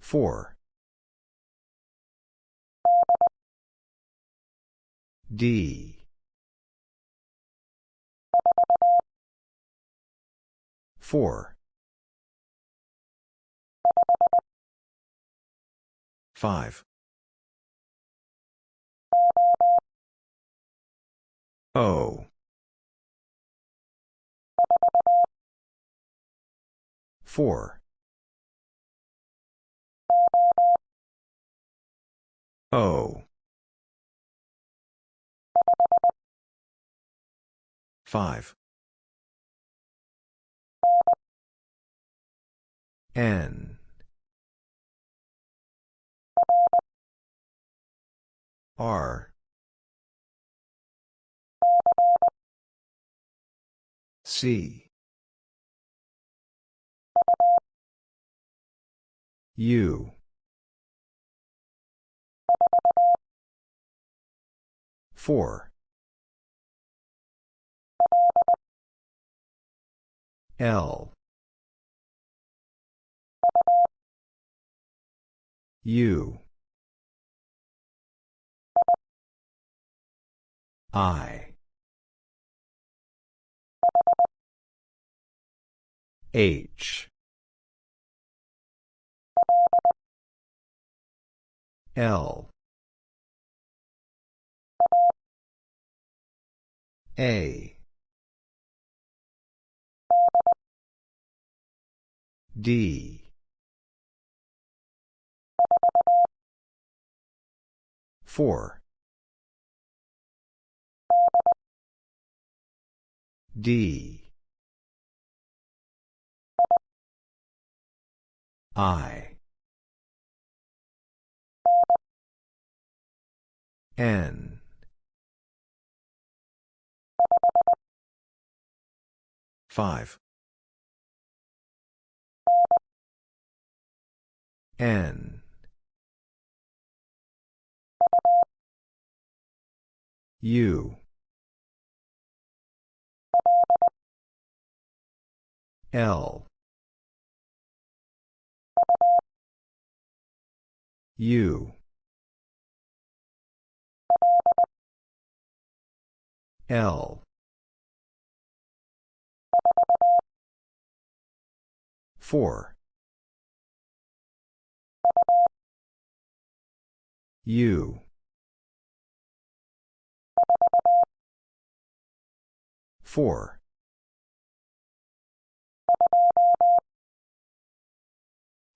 Four. D. Four. Five. O. Four. O. Five. N. R. C. U. Four. L. U. I. H. L. A. D. Four. D. I. N. Five. N. U. L. U. L. Four. U. Four.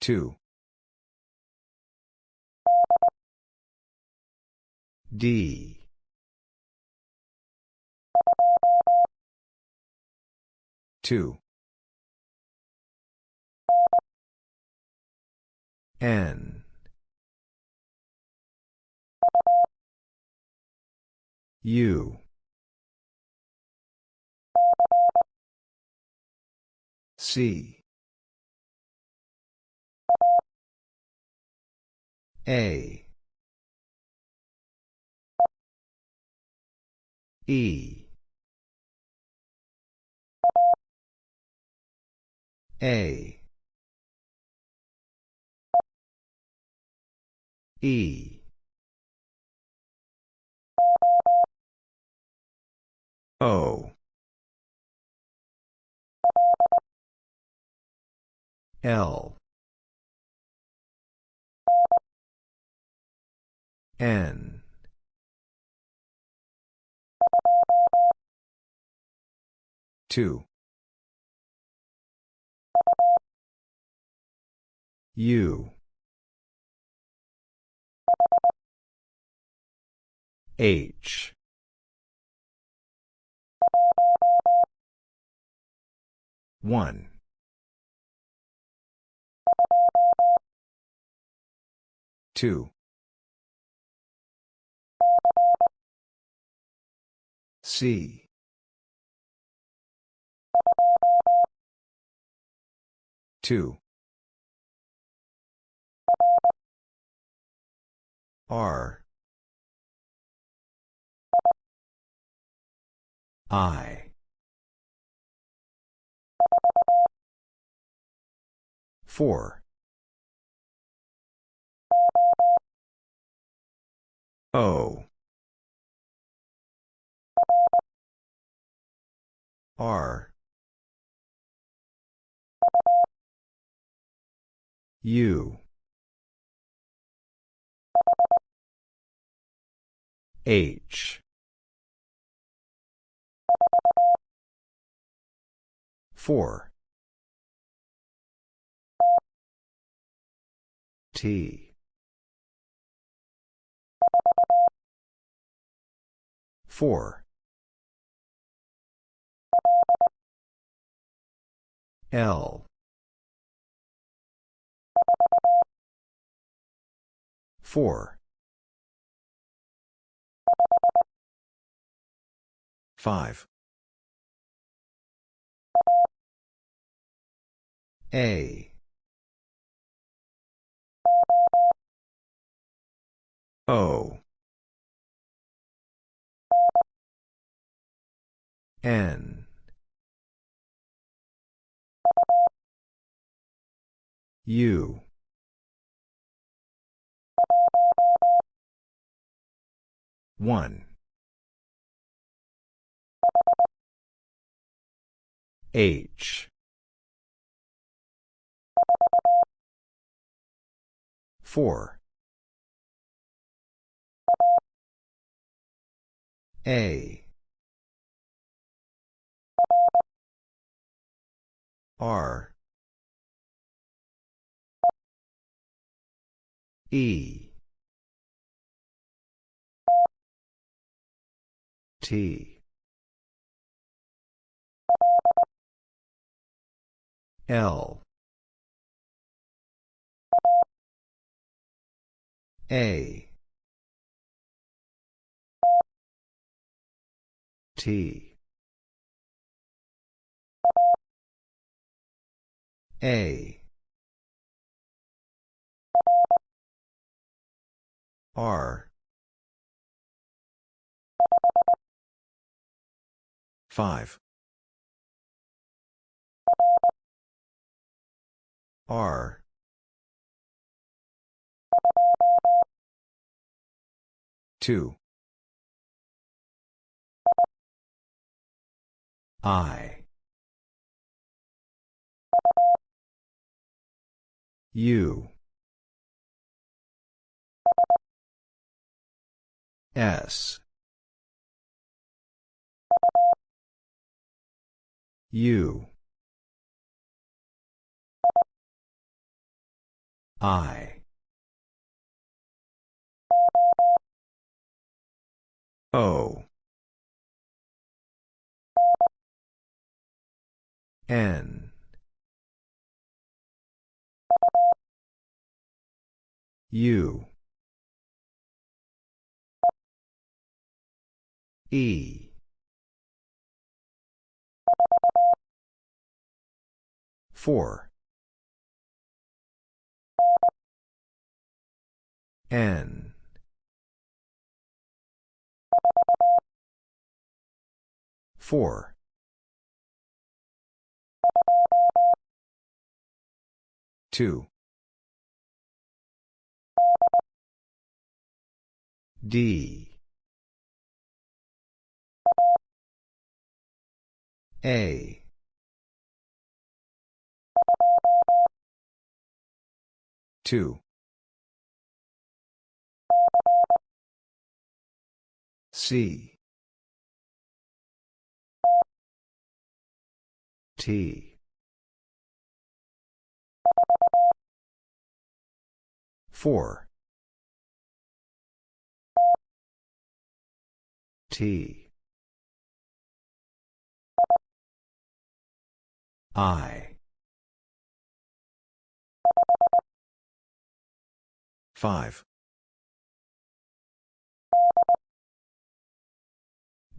Two. D. Two. N. U. C. A. E. A. E. O. L. N. Two. U. H. One. Two. C. Two. R. I. 4. O. R. U. H. Four. T. Four. L. Four. Five. A. O. N. U. One. H. Four. A. R. E. T. L. A. T. A. R. 5. R. Two. I. U. S. U. I. O. N. U. E. Four. N. Four. Two. D. A. Two. C. T. Four. T. I. Five.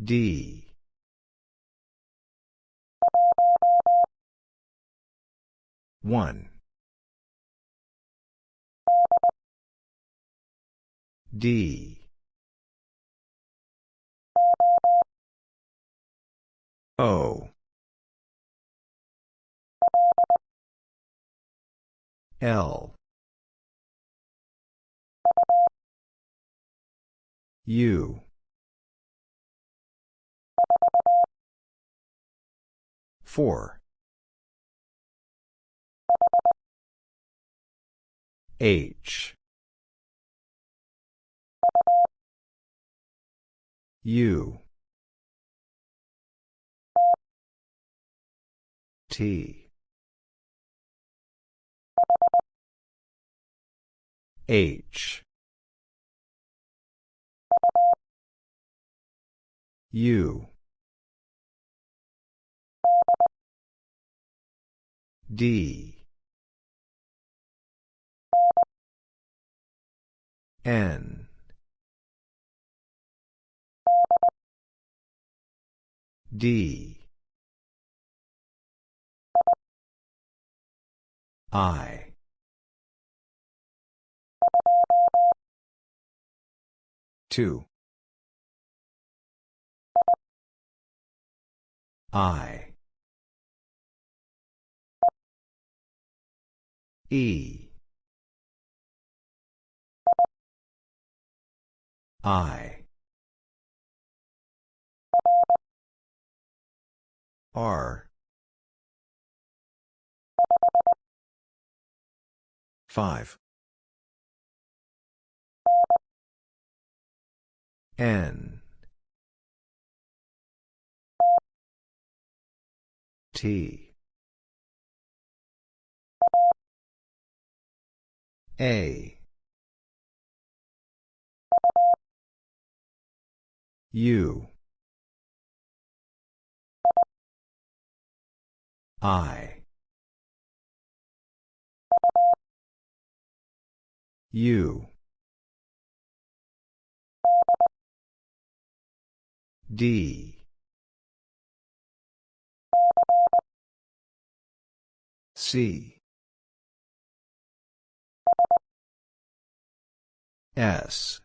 D. One. D. O. L. U. Four. H. U. T H. U. D. N. D. I two. I. E. I. R. Five N. T. A. U. I. U D. C. S.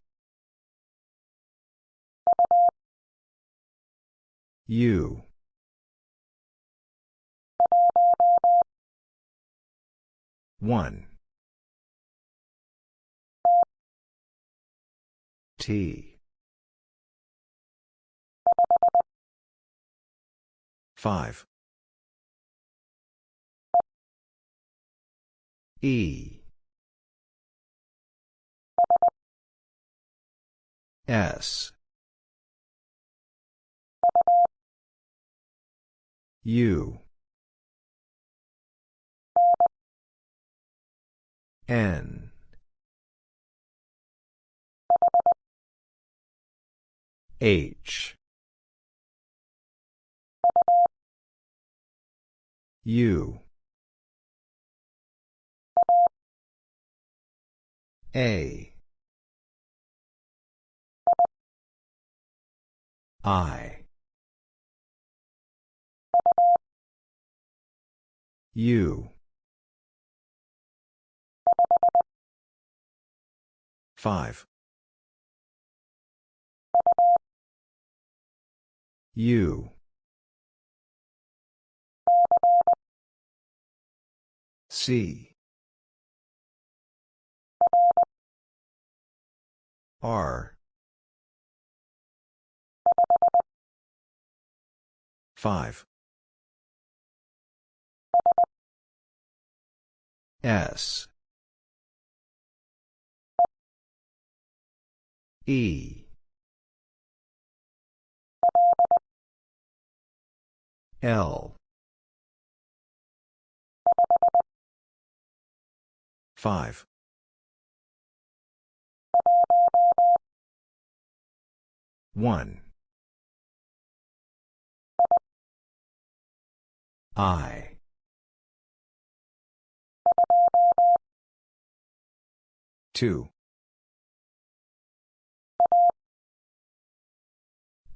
U. one. T five. E. S. U. N. H U A. I. U five. U C. R. five. S. E. L five. One. I. Two.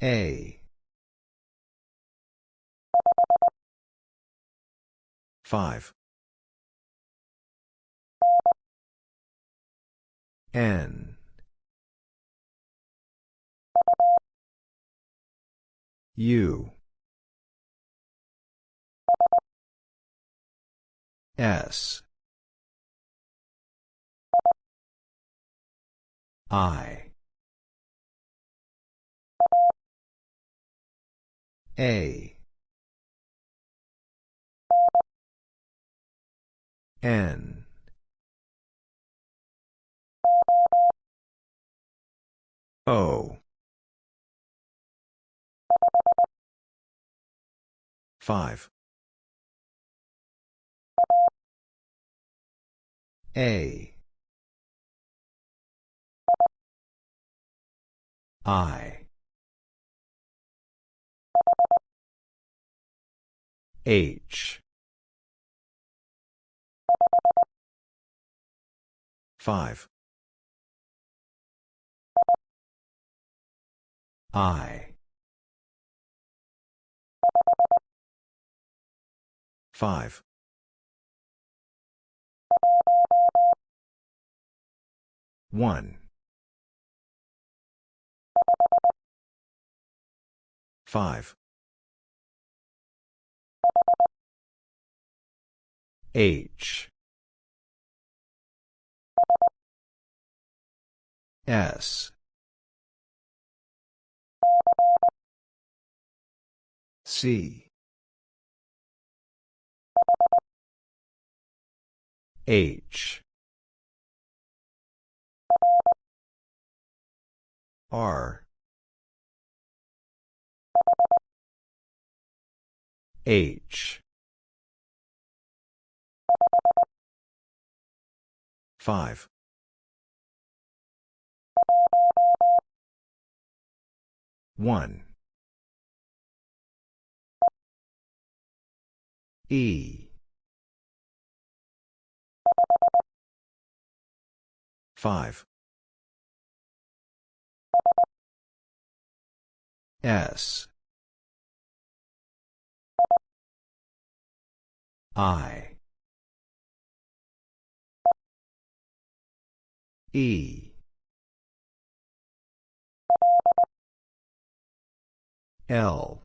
A. Five N. U. S. I. A. N. O. 5. A. I. H. 5. I. 5. One. Five. H. S. C. H. R. H. Five. 1. E. 5. S. I. E. L.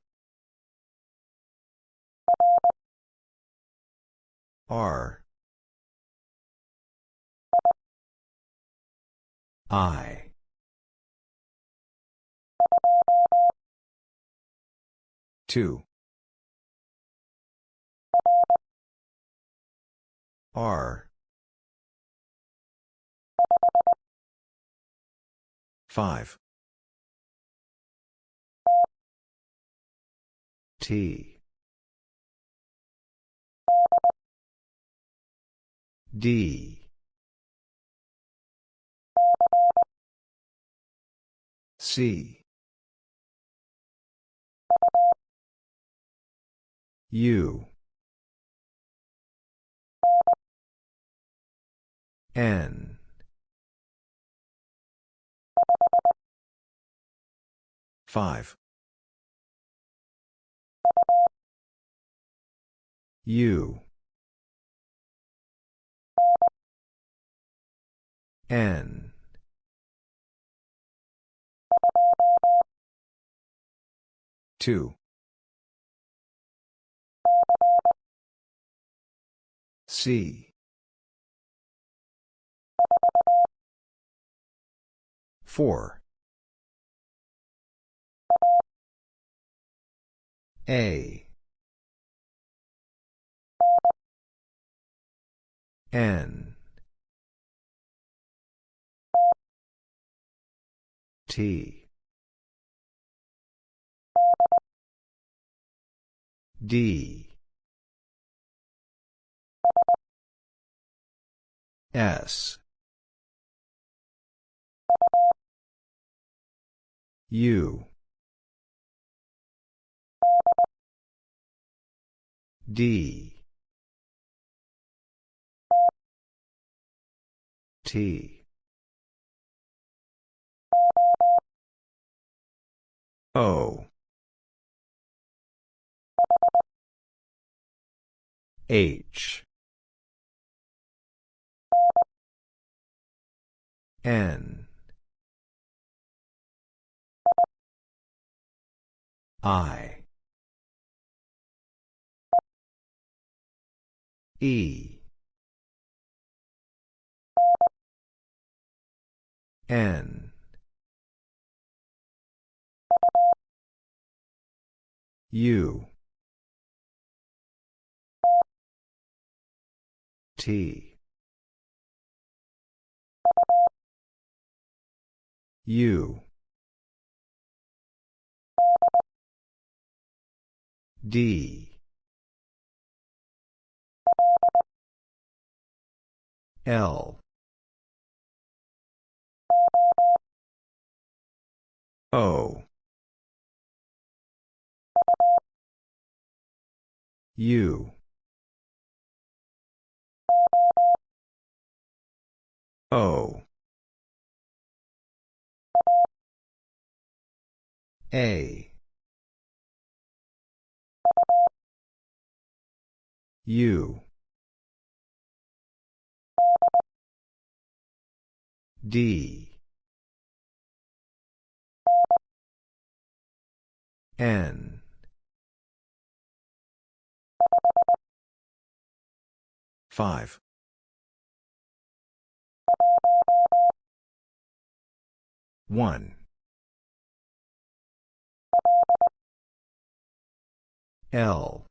R. I. Two. R. Five. T. D. C. U. N. Five. U. N. Two. C. Four. A. N. T. D. S. U. D. T. O. H. N. I. E. N. U. T. U. D. L. O. U. O. A. U. D. N. Five. One. L.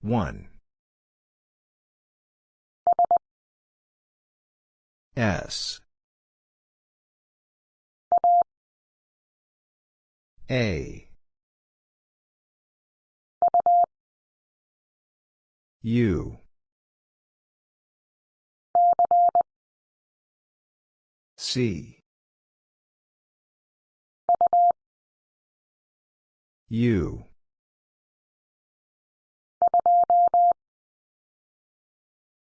One. S. A. U. C. U.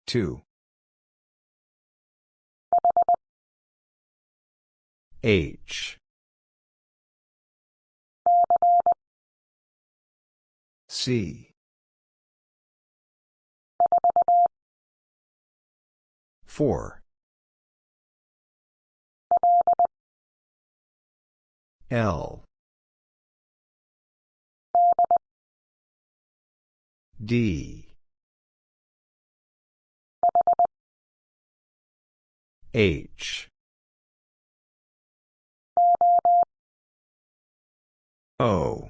Two. H. C. Four. L. D. H. O.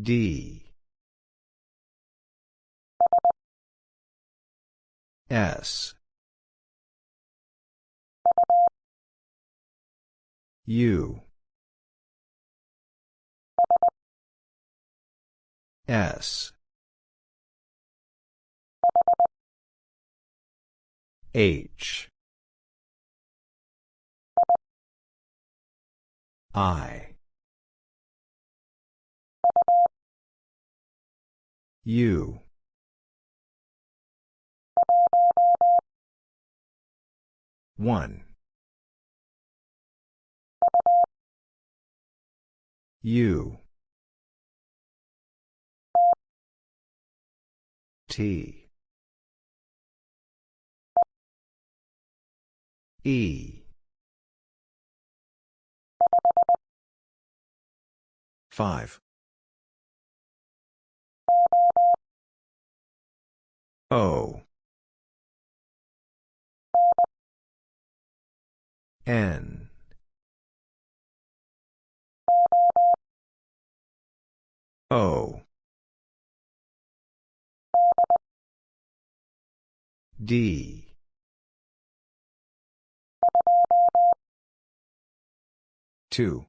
D. S. U. S. H. I. U. One. U. T. E. Five. O. N. O. D. Two.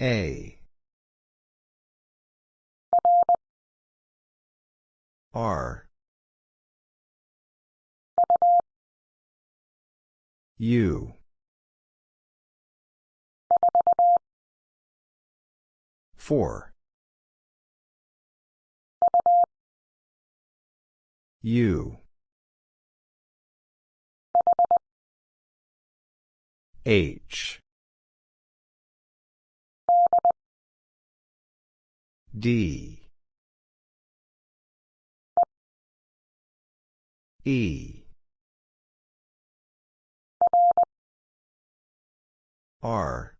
A. R. U. Four. U. H. D. E. R.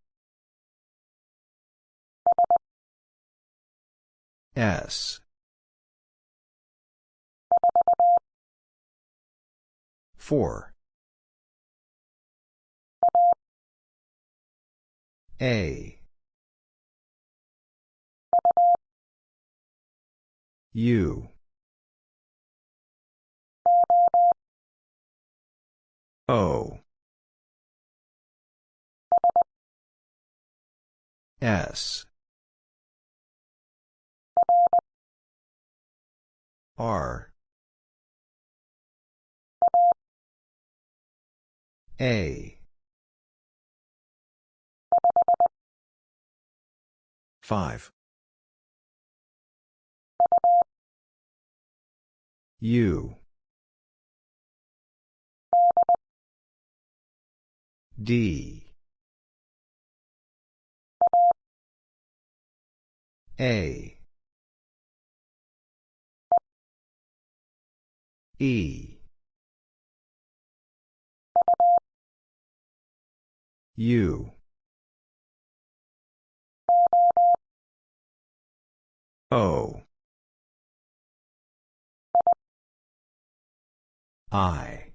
S. 4. A. U. O. S. R. A. 5. U. D. A. E. U. O. I.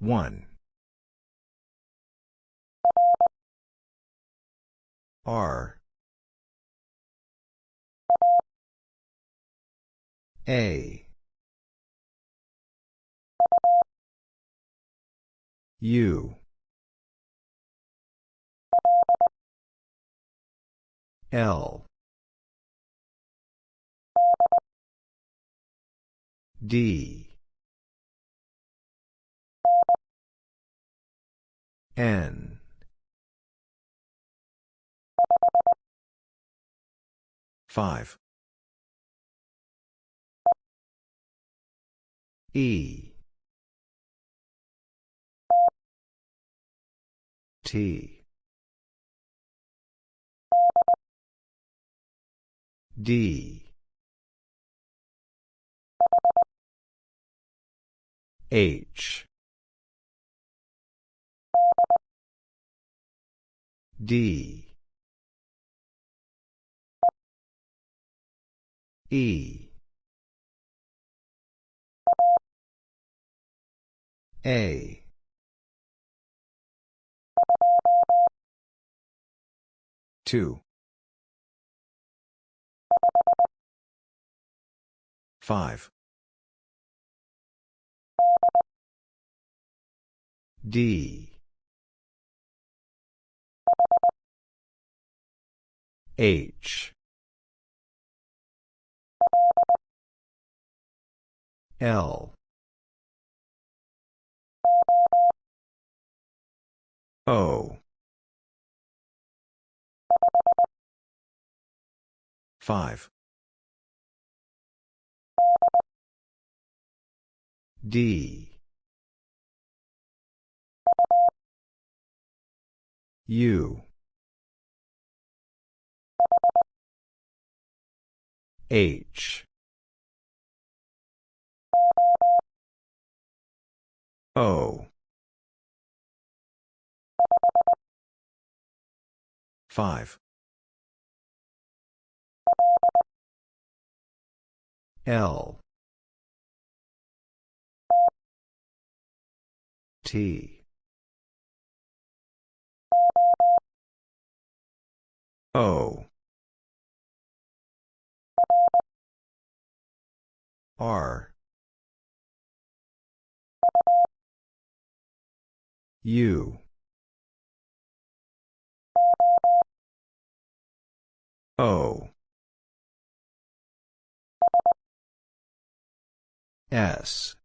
One. R. A. U. L. D. N. Five. E. T. D. H. D. E. A. Two. Five. D. H. L. O. Five. D. U. H. O. Five. L. T. O. R. U. O. S.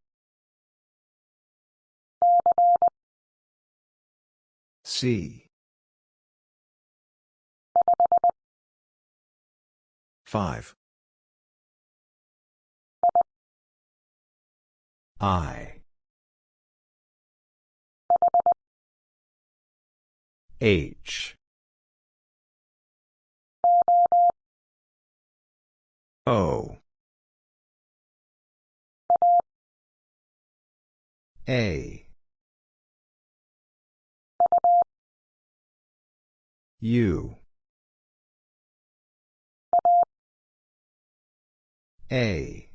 C. Five. I. H. O. A. U A.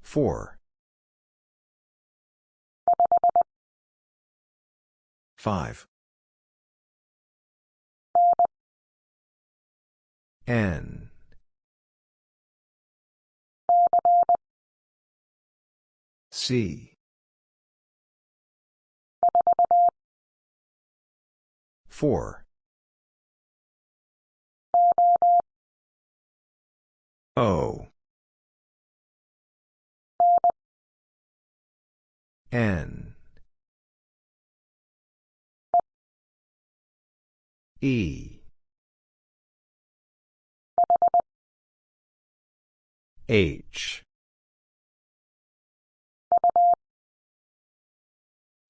Four. Five. N. C. Four O N E H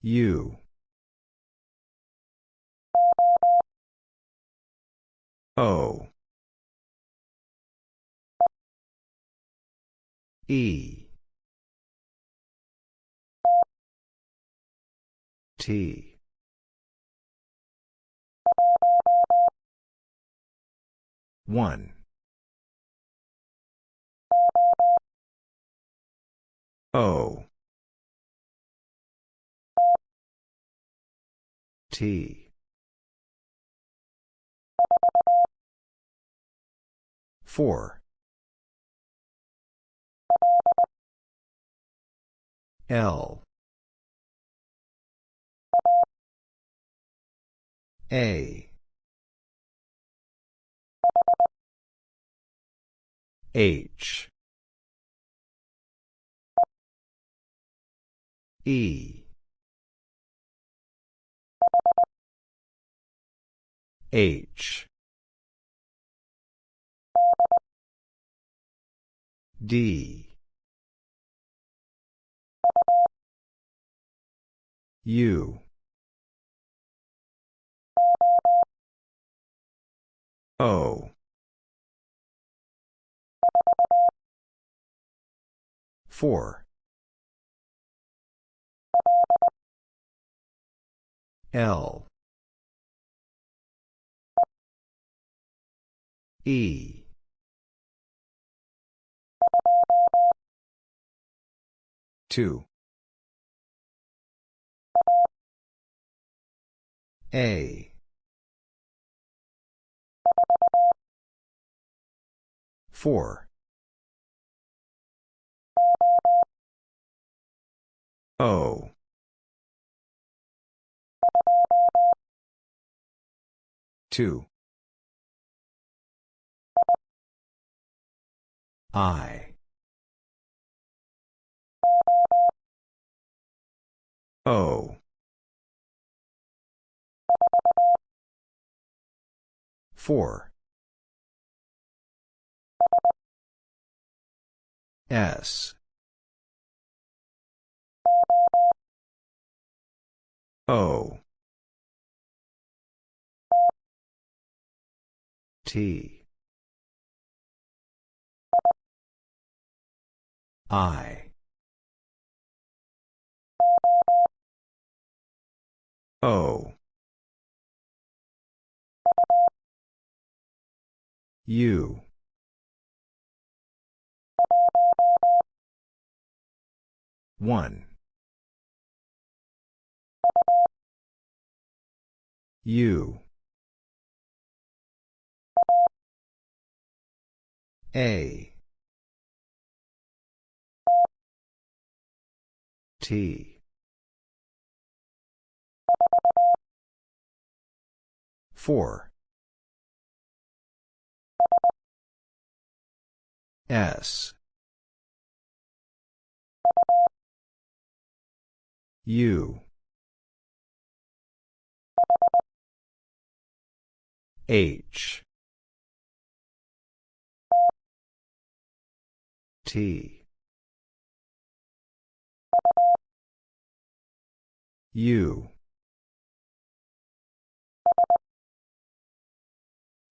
U O E. T. One. O. T. Four L. A. H. E. H. D U O. Four. L. E. Two A. Four. O. Two. I. O four. S. O. T. I. O U one. U A. T. Four S. U. H. T. U.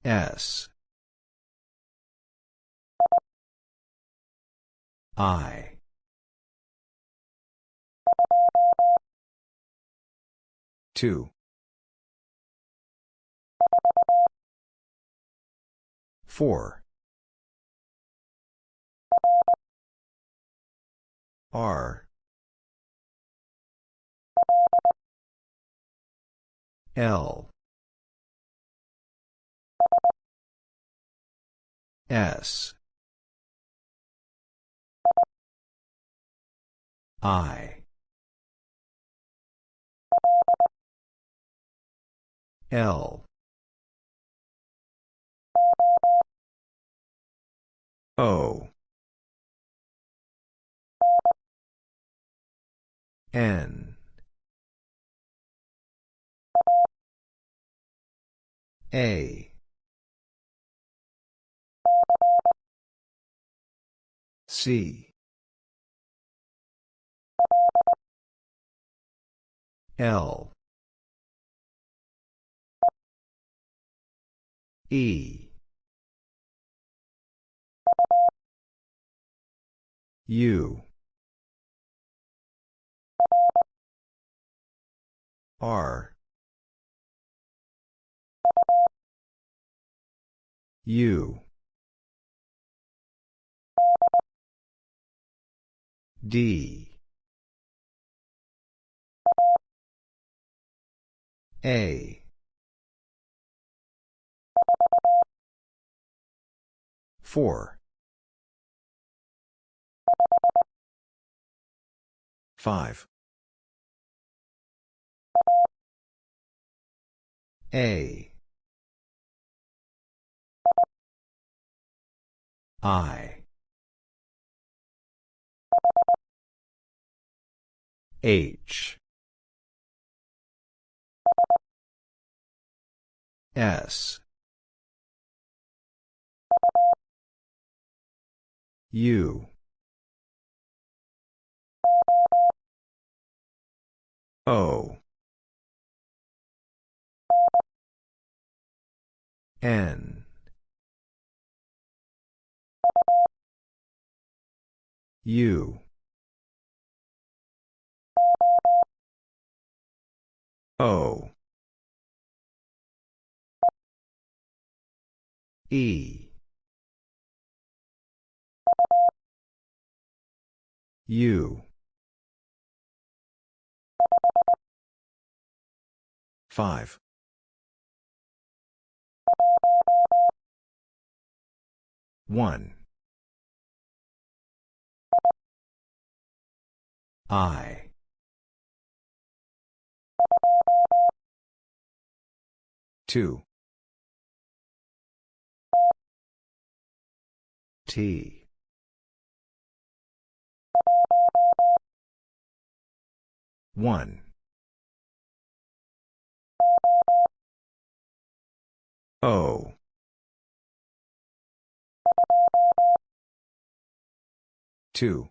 S I Two. Four. R. L. S. I. L. O. N. A. C. L. E. U. R. U. D. A. Four. Five. A. I. H. S. U. O. N. U. O. E. U. 5. One. I. Two. T. One. O. Two.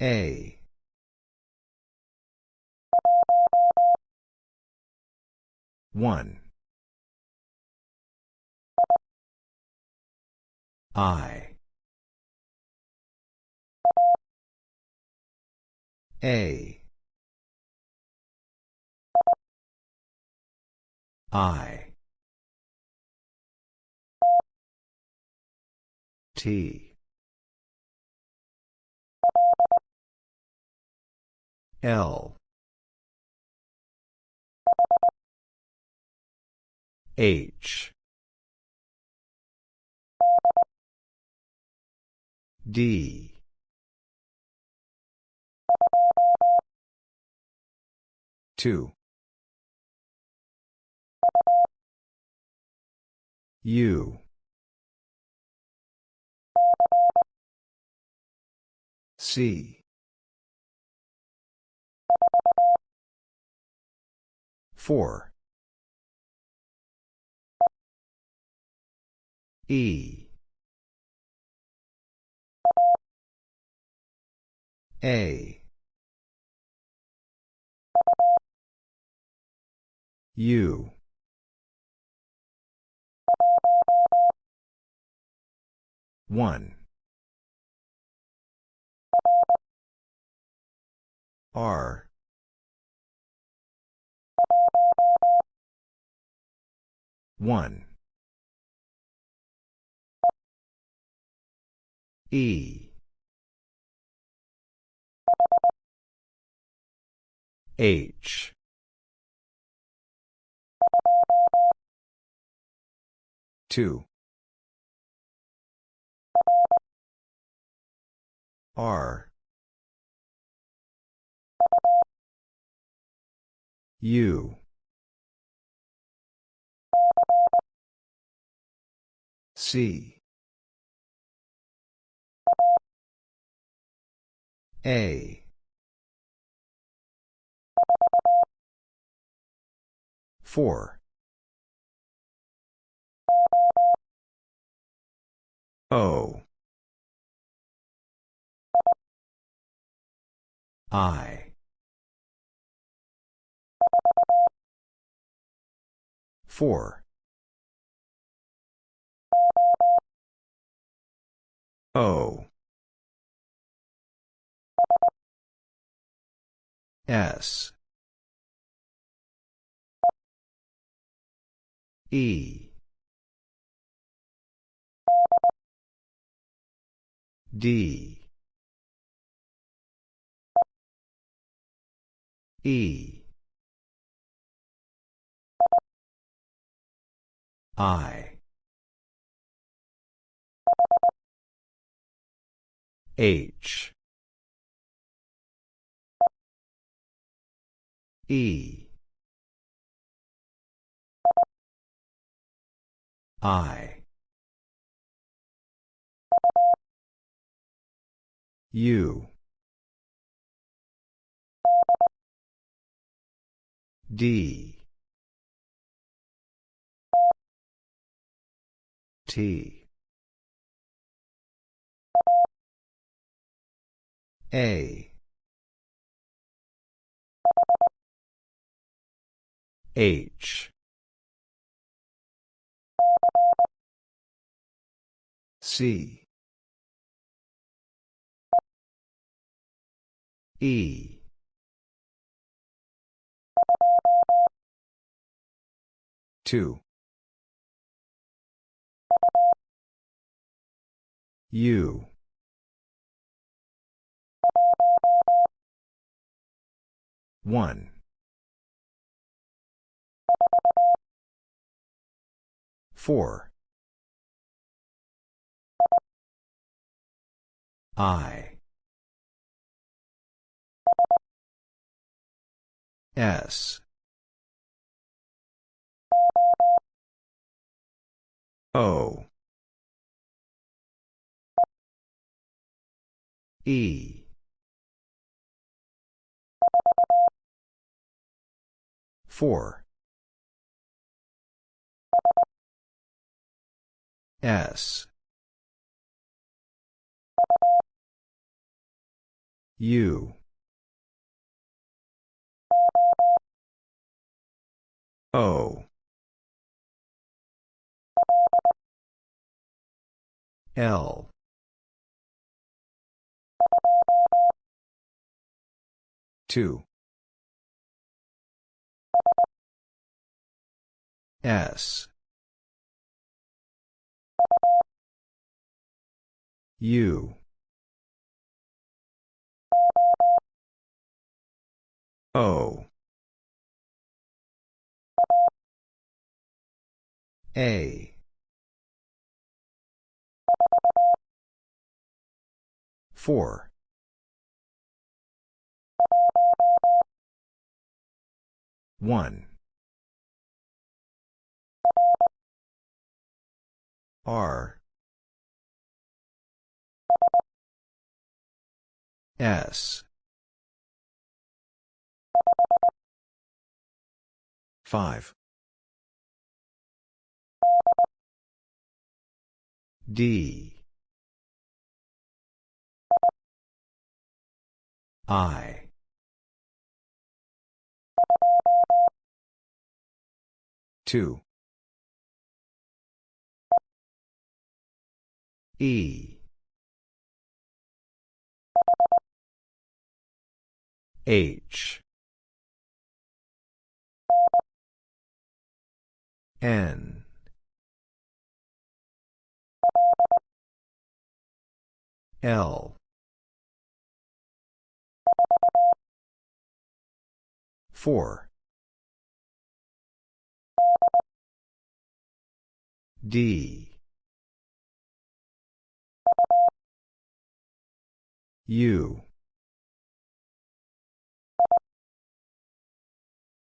A. One. I. A. I. T. L. H. D. Two. U. C. Four. E. A. U. One. R. One. E. H. Two. R. U. C. A. Four. O. I. Four. O. S. E. D. E. I. H. E. I. U. D. T. A. H. C. E. Two. U. One. Four. I. S. O. E. Four. S. U. O. L. Two. S. U. O. A. Four. One. R. S. Five. D. I. Two. E. H N. L. 4 D. U.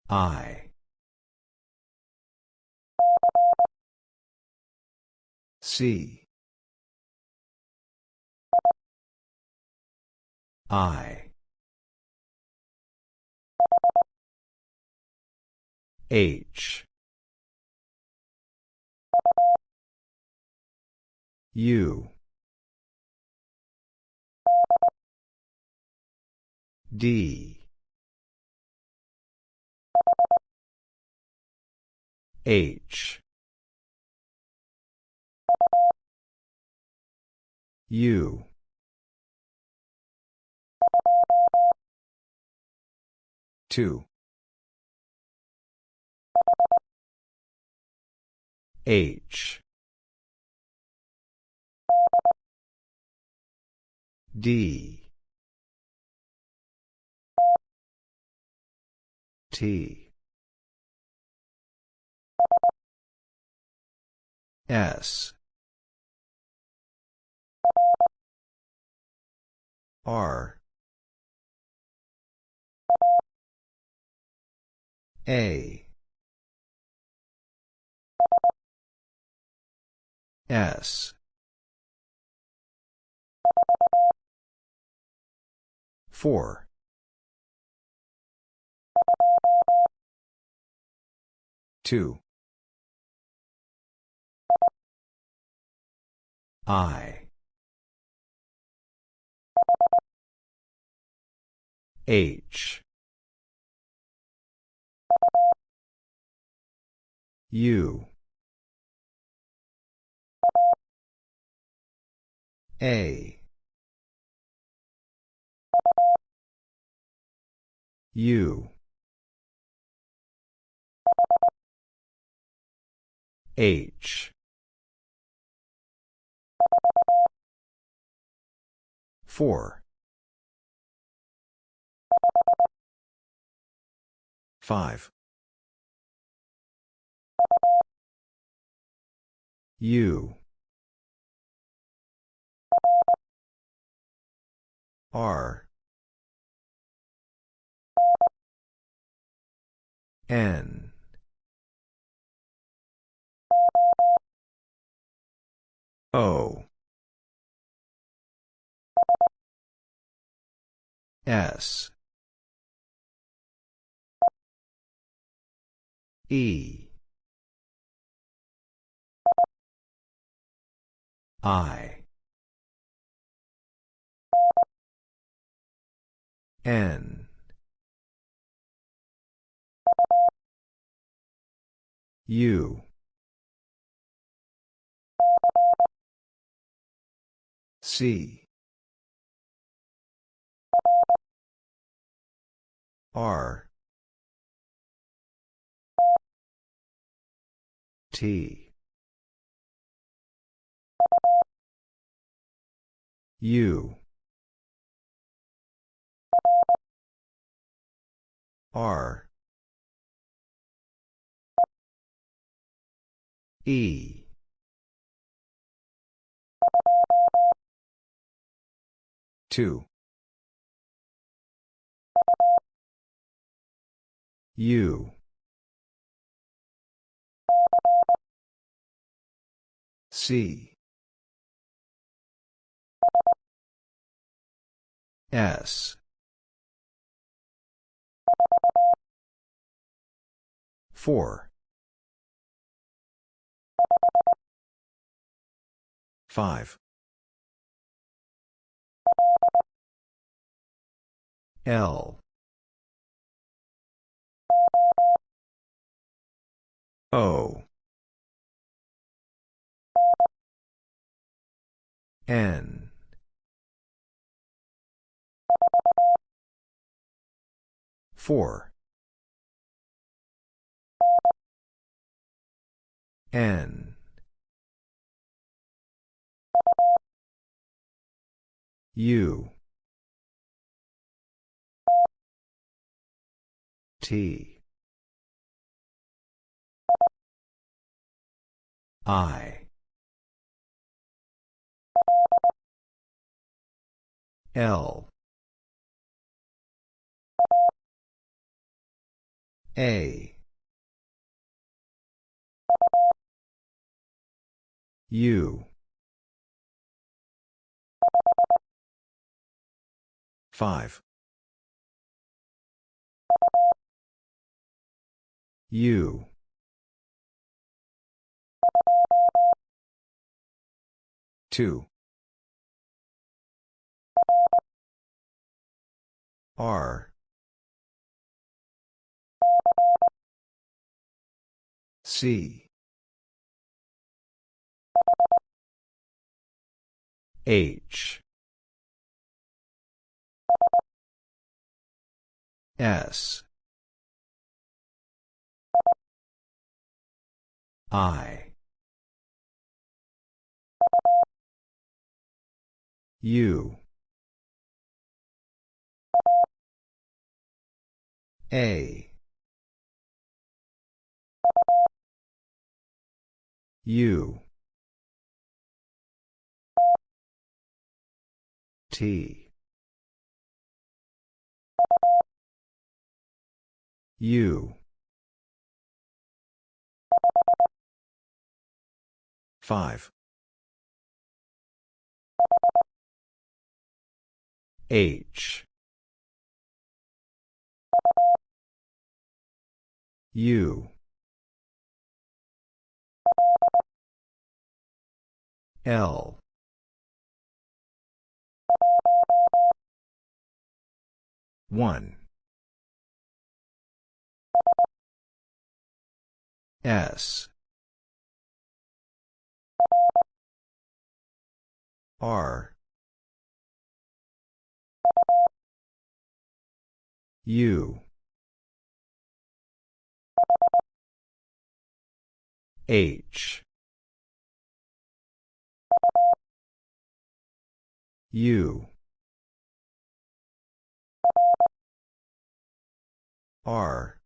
I C. I. H. U. D. H U two. H. D. T. S R A S four two I H. U. A. U. H. Four five. U. R. N. O. S E. I. N. U. C. R T. U. R. E. two. U C. S. Four. Five. L. O N 4. N. U. T. I. L. A. U. 5. U. Two. R. C. H. S. I. U. A. U. T. U. 5. H. U. L. One. S. R. U. H. U. R.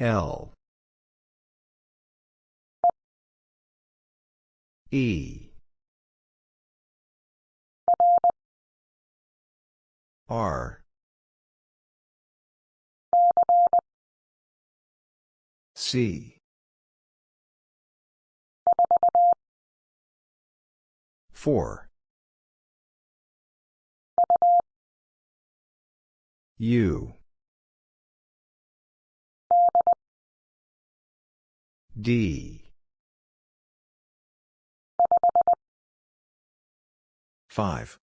L. E. R. C. 4. U. D. 5.